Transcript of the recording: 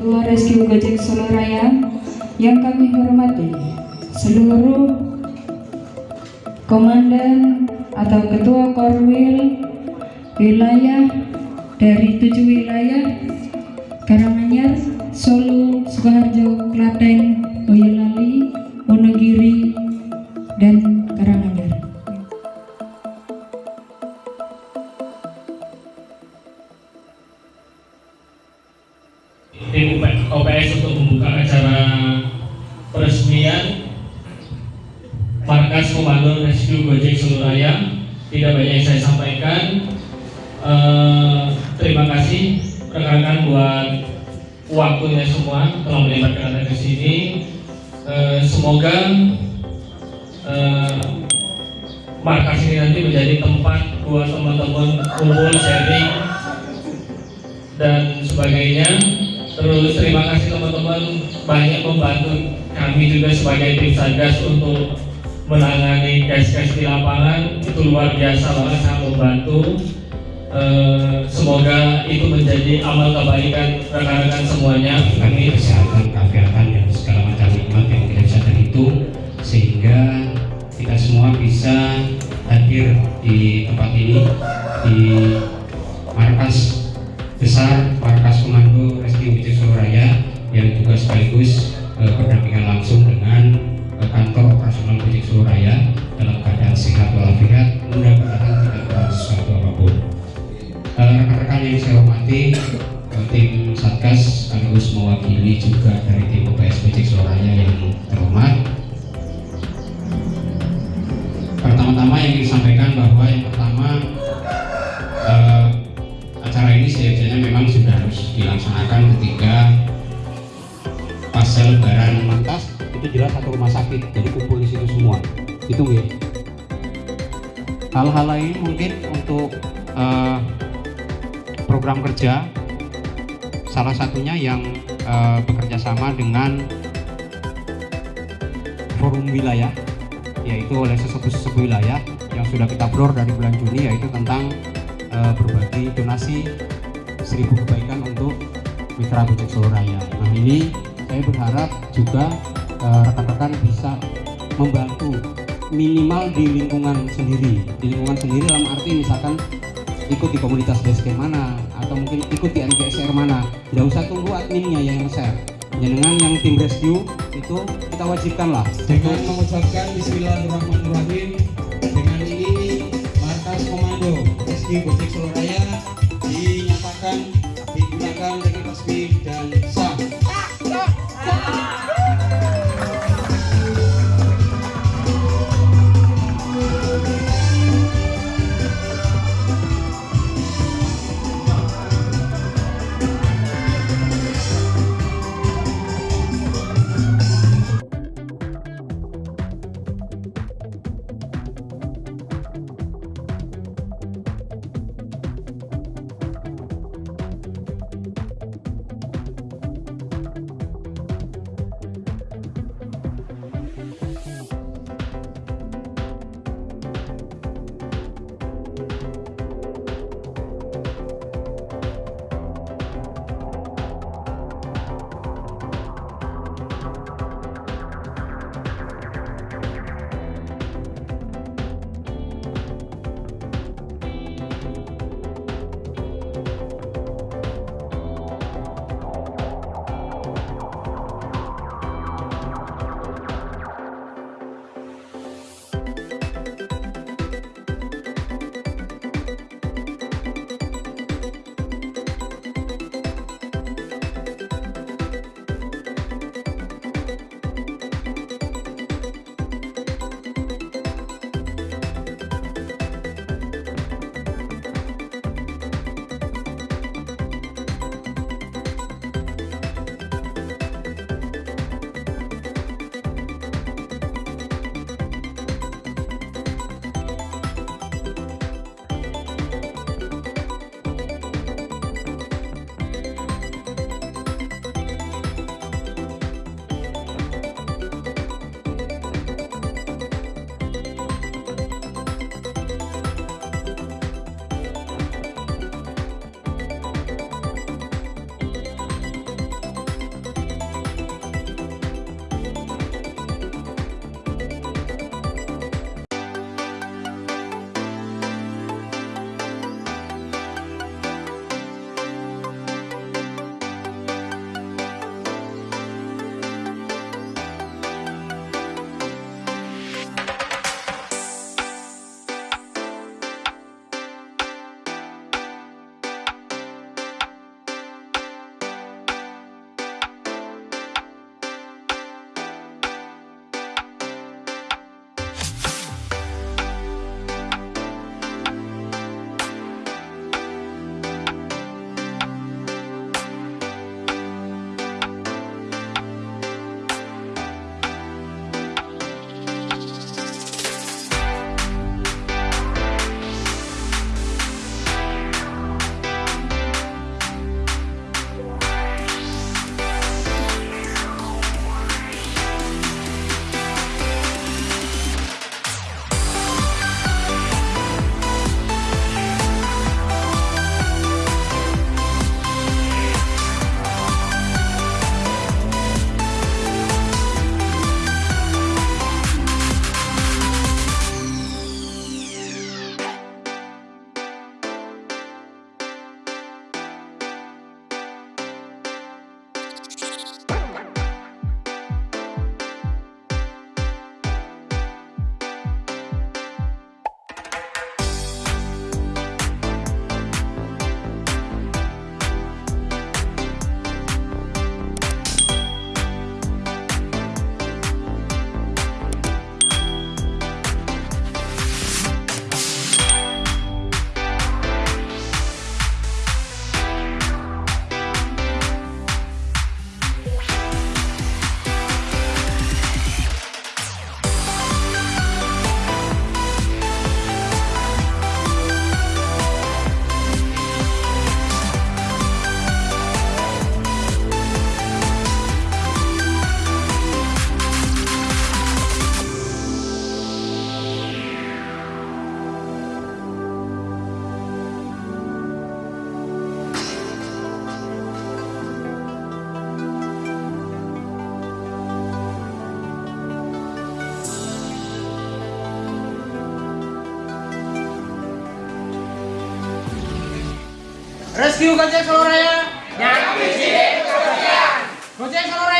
Ketua Rescue Gojek Solo Raya yang kami hormati seluruh komandan atau ketua korwil wilayah dari tujuh wilayah Karanganyar, Solo, Sukoharjo, Klaten, Komando Rescue Gojek Seluruh Raya. Tidak banyak yang saya sampaikan. Eh, terima kasih rekan-rekan buat waktunya semua telah melibatkan anda ke sini. Eh, semoga eh, markas ini nanti menjadi tempat buat teman-teman kumpul sharing dan sebagainya. Terus terima kasih teman-teman banyak membantu kami juga sebagai tim satgas untuk menangani case-case di lapangan itu luar biasa banget sangat membantu. Eh, semoga itu menjadi amal kebaikan rekan-rekan semuanya. kami kesehatan, keafiatan dan segala macam nikmat yang tidak bisa terhitung sehingga kita semua bisa hadir di hormati eh, tim Satgas sekaligus mewakili juga dari tim Solo Raya yang terhormat. Pertama-tama yang disampaikan bahwa yang pertama eh, acara ini seyogyanya memang sudah harus dilaksanakan ketika pasca lebaran lantas itu jelas satu rumah sakit jadi kumpul di situ semua. Itu ya. Hal-hal lain mungkin program kerja salah satunya yang eh, bekerja sama dengan forum wilayah yaitu oleh sesepuh-sesepuh wilayah yang sudah kita blur dari bulan Juni yaitu tentang eh, berbagi donasi seribu kebaikan untuk mitra Gojek Solo Raya. Nah ini saya berharap juga eh, rekan-rekan bisa membantu minimal di lingkungan sendiri. Di lingkungan sendiri dalam arti misalkan ikut di komunitas basecamp mana atau mungkin ikut di NGSR mana. Nggak usah tunggu adminnya yang share. Dengan yang tim rescue itu kita wajibkan lah dengan mengucapkan Bismillahirrahmanirrahim dengan ini markas komando Rescue Gojek Solo Raya dinyatakan rescue kerja seluruh raya. Yang Project seluruh raya.